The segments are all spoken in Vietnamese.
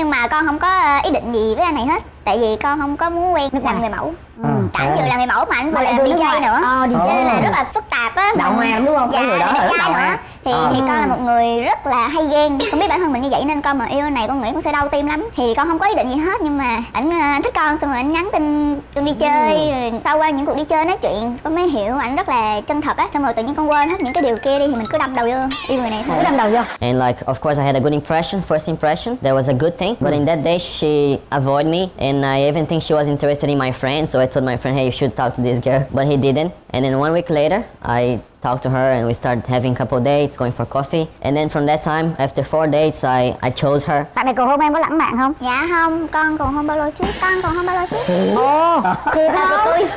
nhưng mà con không có ờ, ý định gì với anh này hết. Tại vì con không có muốn quen làm người mẫu. Ừ. cả vừa là người mẫu mà anh vừa Mà lại là DJ nữa. Ờ, DJ cho nên là rất là phức tạp á hoa lắm đúng không? Cái dạ người đó đẹp là trai nữa. Thì Ờ. thì con là một người rất là hay ghen không biết bản thân mình như vậy nên con mà yêu này con nghĩ con sẽ đau tim lắm thì con không có ý định gì hết nhưng mà ảnh ờ, anh thích con xong rồi anh nhắn tin con đi chơi rồi sau qua những cuộc đi chơi nói chuyện con mới hiểu ảnh rất là chân thật á xong rồi tự nhiên con quên hết những cái điều kia đi thì mình cứ đâm đầu vô yêu người này thôi cứ đâm đầu vô And like, of course, I had a good impression, first impression. That was a good thing. But in that day, she avoided me, and I even think she was interested in my friend. So I told my friend, hey, you should talk to this girl. But he didn't. And then one week later, I talked to her, and we started having a couple dates, going for coffee. And then from that time, after four dates, I, I chose her. bạn này cầu hôn em có lãng mạn không dạ không con còn không bao lâu trước con còn không bao lâu trước ồ thiệt không tôi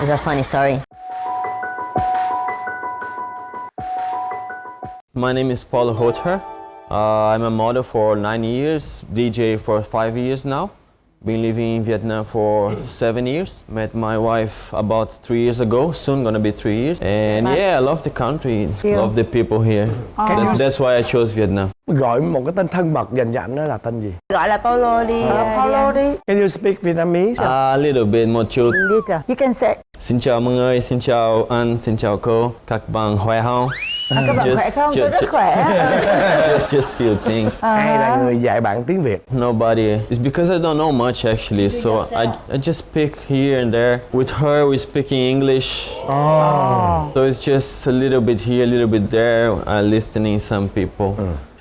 It's a funny story. My name is Paulo Hocher. Uh, I'm a model for nine years, DJ for five years now. Been living in Vietnam for seven years. Met my wife about three years ago. Soon gonna be three years. And yeah, I love the country. Yeah. Love the people here. That's, that's why I chose Vietnam. Gọi một cái tên thân mật dành cho anh đó là tên gì? gọi là Paulo đi Ờ, ờ, Paulo đi Can you speak Vietnamese? A little bit more chút. Little. You can say Xin chào mọi người, xin chào anh, xin chào cô. Các bạn khỏe không? À, các bạn Just- khỏe không? Tôi just- rất khỏe. Just, just few things. Ai là người dạy bạn tiếng Việt? Nobody. It's because I don't know much actually, so I, I just speak here and there. With her, we're speaking English. So it's just a little bit here, a little bit there. I listening some people.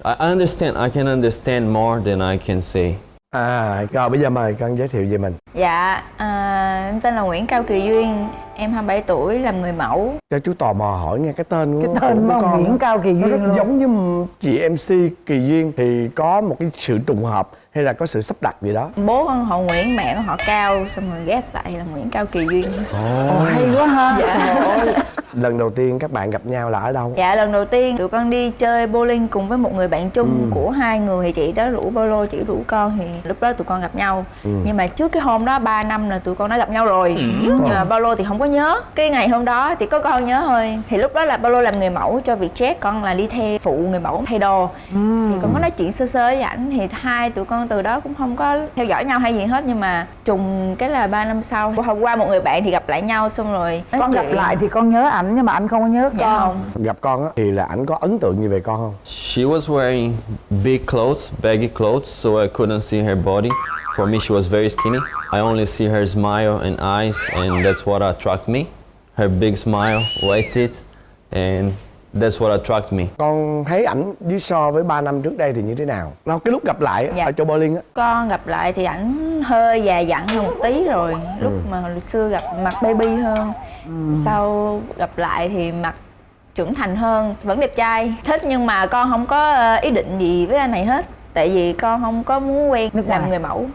I understand. I can understand more than I can say. À, rồi bây giờ mời con giới thiệu về mình. dạ à, em tên là Nguyễn Cao Kỳ Duyên em 27 tuổi làm người mẫu Cho chú tò mò hỏi nghe cái tên của Cái tên của con Nguyễn. Cao Kỳ Nó Duyên rất luôn. giống với chị MC Kỳ Duyên thì có một cái sự trùng hợp hay là có sự sắp đặt gì đó. bố con họ Nguyễn mẹ con họ Cao xong rồi ghép lại là Nguyễn Cao Kỳ Duyên Ồ, hay quá ha. Trời ơi. Lần đầu tiên các bạn gặp nhau là ở đâu? dạ lần đầu tiên tụi con đi chơi bowling cùng với một người bạn chung của hai người thì chị đó rủ Paulo chị rủ con thì lúc đó tụi con gặp nhau nhưng mà trước cái hôm đó 3 năm là tụi con đã gặp nhau rồi nhưng mà Paulo thì không có nhớ cái ngày hôm đó thì có con nhớ thôi thì lúc đó là Paulo làm người mẫu cho Vietjet con là đi theo phụ người mẫu thay đồ thì con có nói chuyện sơ sơ với ảnh thì hai tụi con từ đó cũng không có theo dõi nhau hay gì hết nhưng mà trùng cái là 3 năm sau hôm qua một người bạn thì gặp lại nhau xong rồi Con gặp chuyện. lại thì con nhớ ảnh nhưng mà anh không có nhớ dạ con. không Gặp con á thì là ảnh có ấn tượng gì về con không? She was wearing big clothes, baggy clothes, so I couldn't see her body. For me, she was very skinny. I only see her smile and eyes, and that's what attract me. Her big smile, white teeth, and that's what attract me. Con thấy ảnh với so với 3 năm trước đây thì như thế nào? Nó cái lúc gặp lại Dạ. ở chỗ bowling á con gặp lại thì ảnh hơi già dặn hơn một tí rồi lúc mà hồi xưa gặp mặt baby hơn sau gặp lại thì mặt trưởng thành hơn vẫn đẹp trai thích nhưng mà con không có ờ, ý định gì với anh này hết tại vì con không có muốn quen Nước làm ngoài. người mẫu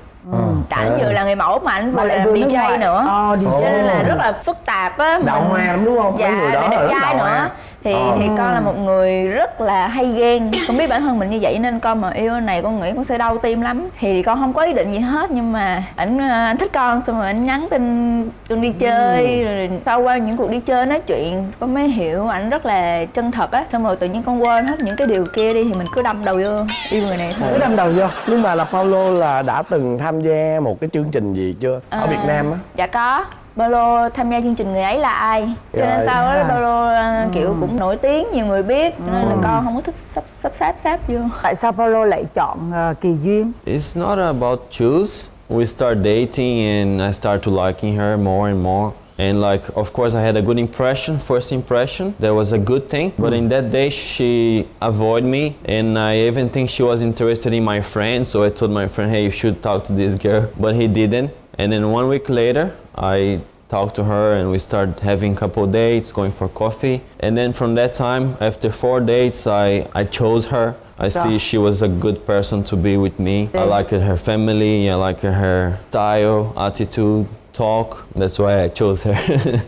cả ảnh vừa là người mẫu mà Mà vừa là vừa DJ nữa Ờ, DJ. cho nên là rất là phức tạp á mình- hoa lắm đúng không? Mấy dạ người đó là rất nữa hoa. Thì Ờ. thì con là một người rất là hay ghen. Con biết bản thân mình như vậy nên con mà yêu này con nghĩ con sẽ đau tim lắm. Thì con không có ý định gì hết nhưng mà ảnh ờ, anh thích con xong rồi anh nhắn tin con đi chơi rồi sau qua những cuộc đi chơi nói chuyện con mới hiểu ảnh rất là chân thật á. Xong rồi tự nhiên con quên hết những cái điều kia đi thì mình cứ đâm đầu vô yêu người này thôi. Cứ đâm đầu vô. Nhưng mà là Paulo là đã từng tham gia một cái chương trình gì chưa? Ở À, Việt Nam á. Dạ có Paulo tham gia chương trình người ấy là ai cho nên Rồi. sau đó À. Paulo ờ, kiểu cũng nổi tiếng nhiều người biết cho nên là con không có thích sắp sắp sáp sáp vô Tại sao Paulo lại chọn ờ, Kỳ Duyên? It's not about choose. We start dating, and I start to liking her more and more. And like, of course, I had a good impression, first impression. That was a good thing. But in that day, she avoided me, and I even think she was interested in my friend. So I told my friend, "Hey, you should talk to this girl," but he didn't. And then one week later, I talked to her, and we started having a couple dates, going for coffee. And then from that time, after four dates, I I chose her. I see she was a good person to be with me. I liked her family, I liked her style, attitude, talk. That's why I chose her.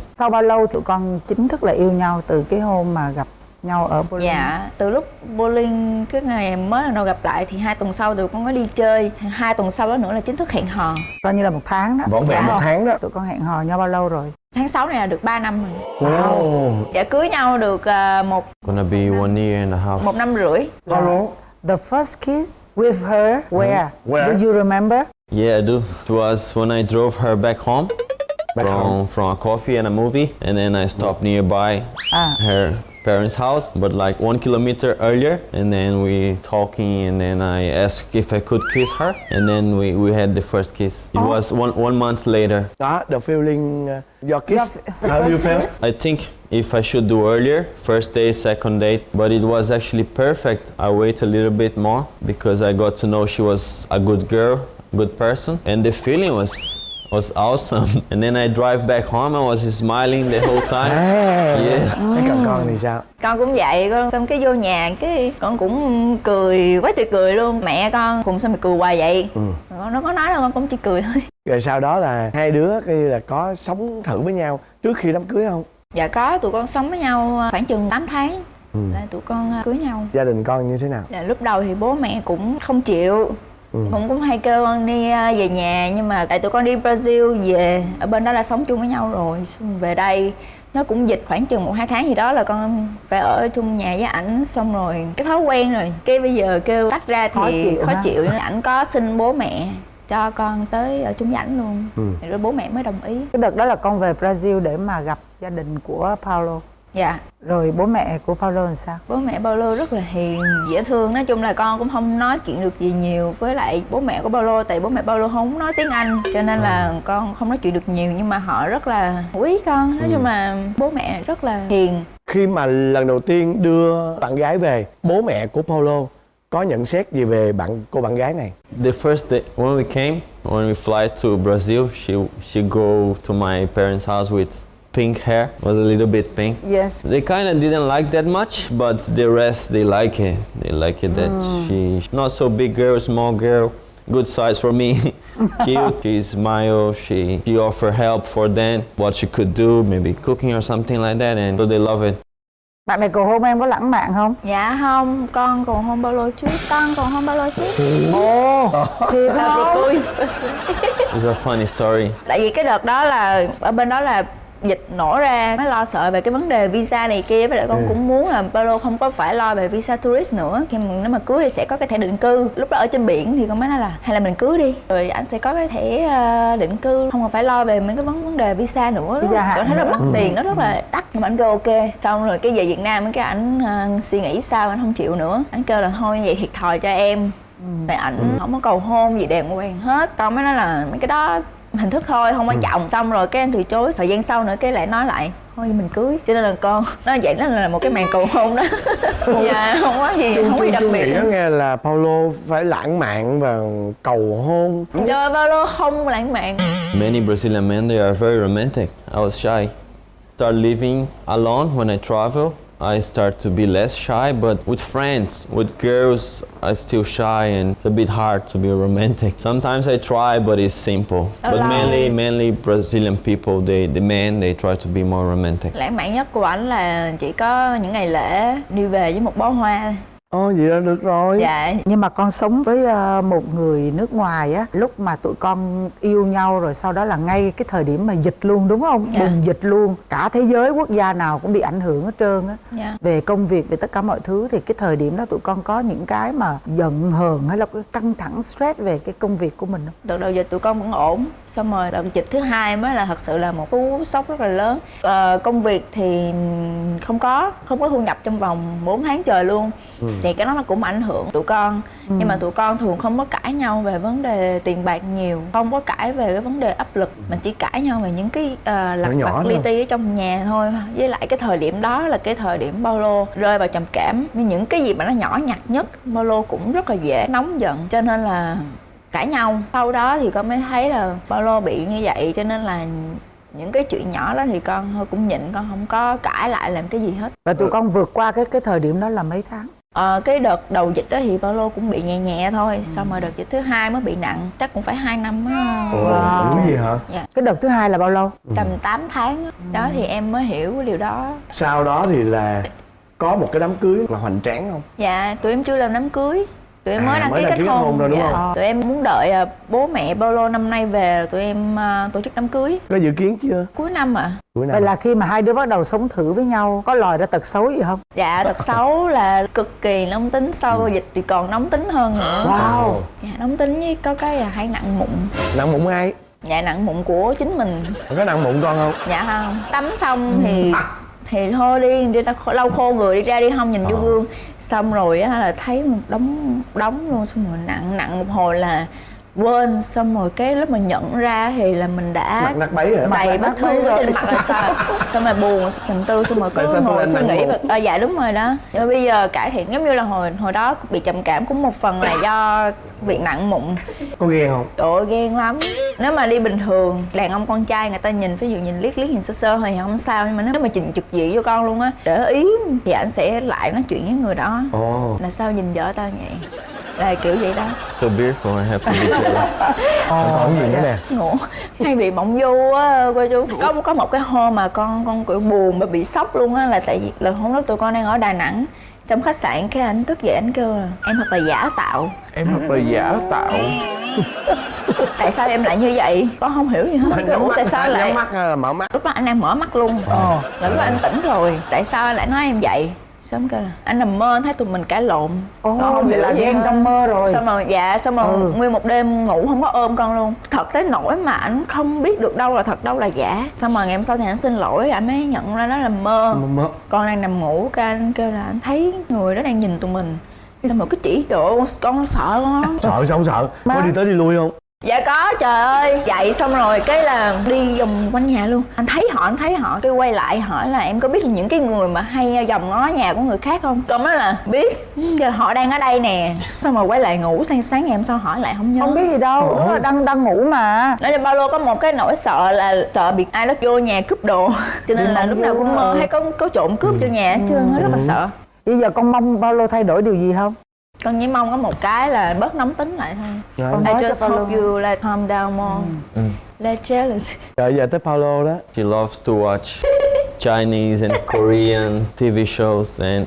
Sau bao lâu tụi con chính thức là yêu nhau từ cái hôm mà gặp nhau ở bowling? Dạ, từ lúc bowling cái ngày mới lần đầu gặp lại thì hai tuần sau tụi con có đi chơi Hai tuần sau đó nữa là chính thức hẹn hò Coi như là một tháng đó. Vỏn vẹn Dạ một tháng đó Tụi con hẹn hò nhau bao lâu rồi? Tháng 6 này là được 3 năm rồi Wow Dạ cưới nhau được à, một Gonna be one year and a half. một năm rưỡi Paulo The first kiss with her, where? Where? Do you remember? Yeah, I do. It was when I drove her back home Back from home. from a coffee and a movie, and then I stopped nearby Ah. her parents' house, but like one kilometer earlier, and then we talking, and then I asked if I could kiss her, and then we, we had the first kiss. It was one one month later. Đó, the feeling uh, your kiss. The How you first feel? I think if I should do earlier, first day, second date, but it was actually perfect. I wait a little bit more because I got to know she was a good girl, good person, and the feeling was was awesome. And then I drive back home, I was smiling the whole time. Yeah. Thế còn con thì sao? con cũng vậy con xong cái vô nhà cái con cũng cười quá trời cười luôn mẹ con cùng sao mày cười hoài vậy con nó có nói đâu con cũng chỉ cười thôi Rồi sau đó là hai đứa coi như là có sống thử với nhau trước khi đám cưới không? dạ có tụi con sống với nhau khoảng chừng 8 tháng là tụi con à, cưới nhau Gia đình con như thế nào? dạ, lúc đầu thì bố mẹ cũng không chịu cũng cũng hay kêu con đi à, về nhà nhưng mà tại tụi con đi Brazil về ở bên đó là sống chung với nhau rồi. Xong về đây nó cũng dịch khoảng chừng một hai tháng gì đó là con phải ở chung nhà với ảnh xong rồi cái thói quen rồi. Cái bây giờ kêu tách ra thì Khó chịu khó ảnh có xin bố mẹ cho con tới ở chung với ảnh luôn. Thì rồi bố mẹ mới đồng ý. Cái đợt đó là con về Brazil để mà gặp gia đình của Paulo. Dạ. Rồi bố mẹ của Paulo làm sao? bố mẹ Paulo rất là hiền dễ thương. Nói chung là con cũng không nói chuyện được gì nhiều với lại bố mẹ của Paulo tại bố mẹ Paulo không nói tiếng Anh cho nên là con không nói chuyện được nhiều nhưng mà họ rất là quý con. Nói chung là bố mẹ rất là hiền. Khi mà lần đầu tiên đưa bạn gái về, bố mẹ của Paulo có nhận xét gì về bạn cô bạn gái này? The first day when we came, when we fly to Brazil, she she go to my parents' house with pink hair. Was a little bit pink. Yes. They kind of didn't like that much, but the rest they like it. They like it that mm. she not so big girl, small girl, good size for me. Cute. She smile. She she offer help for them, what she could do, maybe cooking or something like that, and so they love it. Bạn này cầu hôn em có lãng mạn không? dạ không con còn hôn Paulo trước con còn hôn Paulo trước Ồ, thiệt không? Ui. It's a funny story. tại vì cái đợt đó là ở bên đó là dịch nổ ra mới lo sợ về cái vấn đề visa này kia với lại con cũng muốn là Paulo không có phải lo về visa tourist nữa. Khi mà nếu mà cưới thì sẽ có cái thẻ định cư. Lúc đó ở trên biển thì con mới nói là hay là mình cưới đi. Rồi anh sẽ có cái thẻ ờ, định cư. Không còn phải lo về mấy cái vấn vấn đề visa nữa. Visa con thấy rất nữa. mắc tiền nó rất là đắt nhưng mà anh kêu ok. Xong rồi cái về Việt Nam cái ảnh ờ, suy nghĩ sao anh không chịu nữa. Anh kêu là thôi vậy thiệt thòi cho em. Tại ảnh không có cầu hôn gì đàng hoàng hết. Con mới nói là mấy cái đó hình thức thôi không quan trọng xong rồi cái em từ chối thời gian sau nữa cái lại nói lại thôi mình cưới cho nên là con nó vậy đó là một cái màn cầu hôn đó dạ không có gì Chung không có gì chung đặc chung biệt nghĩ nó nghe là Paulo phải lãng mạn và cầu hôn. trời Paulo không lãng mạn Many Brazilian men they are very romantic. I was shy. Start living alone when I travel. I start to be less shy, but with friends, with girls, I still shy and it's a bit hard to be romantic. Sometimes I try, but it's simple. But mainly, mainly Brazilian people, they, the men, they try to be more romantic. lãng mạn nhất của ảnh là chỉ có những ngày lễ đi về với một bó hoa Ồ vậy là được rồi. dạ Nhưng mà con sống với ờ, một người nước ngoài á Lúc mà tụi con yêu nhau rồi sau đó là ngay cái thời điểm mà dịch luôn đúng không? Dạ. Bùng dịch luôn Cả thế giới quốc gia nào cũng bị ảnh hưởng hết trơn á dạ Về công việc, về tất cả mọi thứ Thì cái thời điểm đó tụi con có những cái mà giận hờn hay là cái căng thẳng stress về cái công việc của mình không? đợt đầu giờ tụi con vẫn ổn xong rồi đợt dịch thứ hai mới là thật sự là một cú sốc rất là lớn ờ, công việc thì không có không có thu nhập trong vòng 4 tháng trời luôn thì cái đó nó cũng ảnh hưởng tụi con. Nhưng mà tụi con thường không có cãi nhau về vấn đề tiền bạc nhiều không có cãi về cái vấn đề áp lực mà chỉ cãi nhau về những cái uh, lặt nhỏ vặt li ti ở trong nhà thôi. Với lại cái thời điểm đó là cái thời điểm Paulo rơi vào trầm cảm. Nhưng những cái gì mà nó nhỏ nhặt nhất Paulo cũng rất là dễ nóng giận cho nên là cãi nhau. Sau đó thì con mới thấy là Paulo bị như vậy cho nên là những cái chuyện nhỏ đó thì con thôi cũng nhịn con không có cãi lại làm cái gì hết. Và tụi con vượt qua cái cái thời điểm đó là mấy tháng? Ờ, cái đợt đầu dịch đó thì Paulo cũng bị nhẹ nhẹ thôi xong rồi đợt dịch thứ hai mới bị nặng chắc cũng phải hai năm á Ồ, Wow. wow. gì hả? Cái đợt thứ hai là bao lâu? tầm 8 tháng á. đó thì em mới hiểu cái điều đó Sau đó thì là có một cái đám cưới là hoành tráng không? dạ tụi em chưa làm đám cưới tụi em mới À, đăng mới ký đăng kết ký kết hôn, hôn rồi, đúng dạ. không? tụi em muốn đợi à, bố mẹ Paulo năm nay về tụi em à, tổ chức đám cưới. Có dự kiến chưa? Cuối năm ạ. Cuối năm vậy là khi mà hai đứa bắt đầu sống thử với nhau có lòi ra tật xấu gì không? Dạ tật xấu là cực kỳ nóng tính sau dịch thì còn nóng tính hơn nữa. Wow. Dạ nóng tính với có cái là hay nặng mụn. Nặng mụn ai? Dạ nặng mụn của chính mình. Có nặng mụn con không? Dạ không. Tắm xong thì thì thôi đi đi ta lau khô người đi ra đi không nhìn vô gương. Xong rồi á là thấy một đống đống luôn xong rồi nặng nặng một hồi là quên xong rồi cái lúc mà nhận ra thì là mình đã mặt nát bấy Mặt đầy ở rồi. trên mặt là sao? Xong rồi buồn trầm tư xong rồi cứ ngồi suy nghĩ mụn? à, dạ đúng rồi đó. Nhưng mà bây giờ cải thiện giống như là hồi hồi đó bị trầm cảm cũng một phần là do việc nặng mụn. Có ghen không? Trời ơi ghen lắm. Nếu mà đi bình thường Đàn ông con trai người ta nhìn Ví dụ nhìn liếc liếc nhìn sơ sơ thì không sao Nhưng mà nếu mà trình trực diện vô con luôn á Để ý Thì anh sẽ lại nói chuyện với người đó. Ồ. Là sao nhìn vợ tao vậy Là kiểu vậy đó. So beautiful, I have to be jealous. còn gì nữa nè Ngủ Hay bị mộng du á cô chú Có có một cái hôm mà con con kiểu buồn Mà bị sốc luôn á Là tại vì là hôm đó tụi con đang ở Đà Nẵng trong khách sạn cái anh thức dậy anh kêu là em thật là giả tạo. Em thật là giả tạo? Tại sao em lại như vậy? Con không hiểu gì hết. Anh Kêu, nhắm "Ủa, mắt tại sao lại nhắm mắt hay là mở mắt? Lúc đó anh đang mở mắt luôn. Ờ. là lúc đó anh tỉnh rồi. Tại sao anh lại nói em vậy xong kêu là anh nằm mơ anh thấy tụi mình cãi lộn. Ồ, Con không vậy là ghen trong mơ rồi. xong rồi dạ xong rồi Ừ. nguyên một đêm ngủ không có ôm con luôn. Thật tới nỗi mà anh không biết được đâu là thật đâu là giả. Xong rồi ngày hôm sau thì anh xin lỗi anh mới nhận ra đó là mơ. Mơ con đang nằm ngủ cái anh kêu là anh thấy người đó đang nhìn tụi mình. Xong rồi cứ chỉ ơi, con sợ con lắm. Sợ sao không sợ? Má. có đi tới đi lui không dạ có trời ơi. Dậy xong rồi cái là đi vòng quanh nhà luôn. Anh thấy họ anh thấy họ. Cái quay lại hỏi là em có biết những cái người mà hay vòng ngó nhà của người khác không? Con nói là biết. Giờ họ đang ở đây nè. Xong rồi quay lại ngủ sáng sáng ngày hôm sau hỏi lại không nhớ. Không biết gì đâu Ủa, đang đang ngủ mà. Nói cho ba lô có một cái nỗi sợ là sợ bị ai đó vô nhà cướp đồ. Cho nên là lúc nào cũng mơ hay có có trộm cướp vô nhà hết trơn á rất là sợ. Bây giờ con mong Paulo thay đổi điều gì không con chỉ mong có một cái là bớt nóng tính lại thôi. Rồi. Con I just hope you like calm down more. Less jealous. Rồi giờ tới Paulo đó. She loves to watch Chinese and Korean TV shows and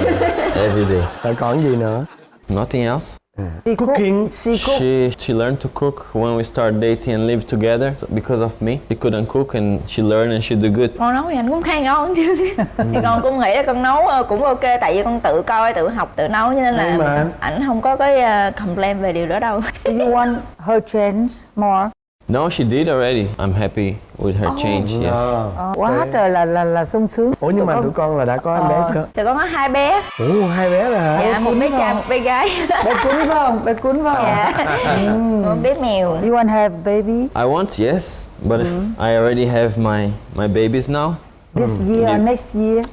uh, every day. rồi còn gì nữa? Nothing else. She cook, Cooking. she cook. She she learned to cook when we started dating and live together so because of me. She couldn't cook and she learned and she do good. con nấu thì anh cũng khá ngon chứ thì con cũng nghĩ là con nấu ờ, cũng ok tại vì con tự coi tự học tự nấu cho nên mà- là ảnh không có cái ờ, complain về điều đó đâu Do you want her change more No, she did already. I'm happy with her change. Yes. Ờ, quá trời là là là sung sướng. Ủa nhưng mà Tụi tụi con là đã có em bé Ờ. chưa? Thì con có hai bé. Ủa hai bé rồi hả? Dạ một bé trai một bé gái. Bé cuốn phải không? Bé cuốn phải không? Dạ. Một bé mèo. You want have baby? I want yes, but if I already have my my babies now, this year or next year?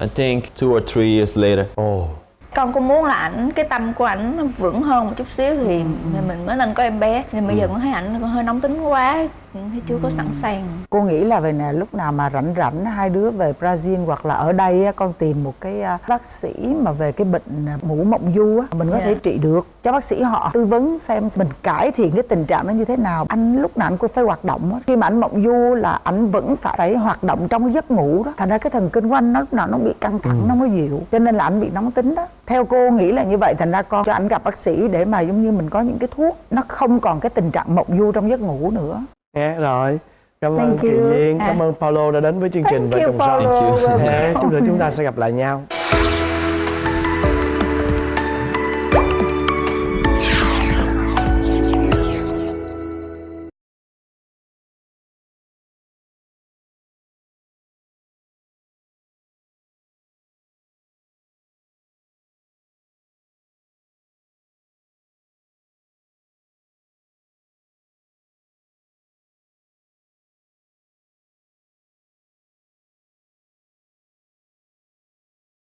I think two or three years later. ồ con cũng muốn là ảnh cái tâm của ảnh nó vững hơn một chút xíu thì, thì mình mới nên có em bé. Nhưng bây giờ con thấy ảnh hơi nóng tính quá thấy chưa có sẵn sàng. Cô nghĩ là về nè lúc nào mà rảnh rảnh hai đứa về Brazil hoặc là ở đây á, con tìm một cái à, bác sĩ mà về cái bệnh à, mũ mộng du á mình có Dạ. thể trị được. Cho bác sĩ họ tư vấn xem mình cải thiện cái tình trạng nó như thế nào. Anh lúc nào anh cũng phải hoạt động á. khi mà anh mộng du là anh vẫn phải phải hoạt động trong cái giấc ngủ đó. Thành ra cái thần kinh của anh nó lúc nào nó bị căng thẳng nó không có dịu. Cho nên là anh bị nóng tính đó. Theo cô nghĩ là như vậy thành ra con cho anh gặp bác sĩ để mà giống như mình có những cái thuốc nó không còn cái tình trạng mộng du trong giấc ngủ nữa nghe rồi cảm ơn Thank Kiều you. Duyên cảm ơn Paulo đã đến với chương trình Thank vợ chồng son. Thế, chúc là chúng ta sẽ gặp lại nhau